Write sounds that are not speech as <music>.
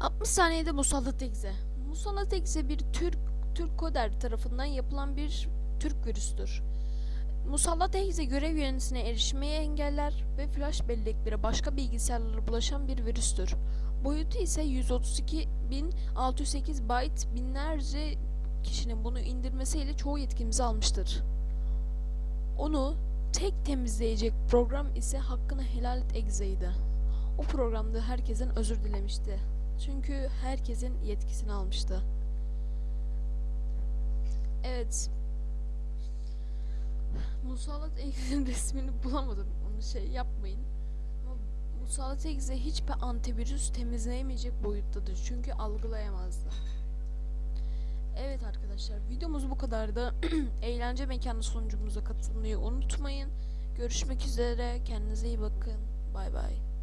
60 saniyede Musallat Egze. Musallat Egze bir Türk Türk Koder tarafından yapılan bir Türk virüstür. Musallat Egze görev yöneticisine erişmeyi engeller ve flash belleklere başka bilgisayarlara bulaşan bir virüstür. Boyutu ise 132.608 byte binlerce kişinin bunu indirmesiyle çoğu yetkimizi almıştır. Onu tek temizleyecek program ise hakkını helal et Egze'ydi. O programda herkesten özür dilemişti. Çünkü herkesin yetkisini almıştı. Evet. Musallat Egze'nin <laughs> resmini bulamadım. Onu şey yapmayın. Ama Musallat Egze hiçbir antivirüs temizleyemeyecek boyuttadır. Çünkü algılayamazdı. Evet arkadaşlar videomuz bu kadardı. <clears throat> Eğlence mekanı sunucumuza katılmayı unutmayın. Görüşmek üzere. Kendinize iyi bakın. Bay bay.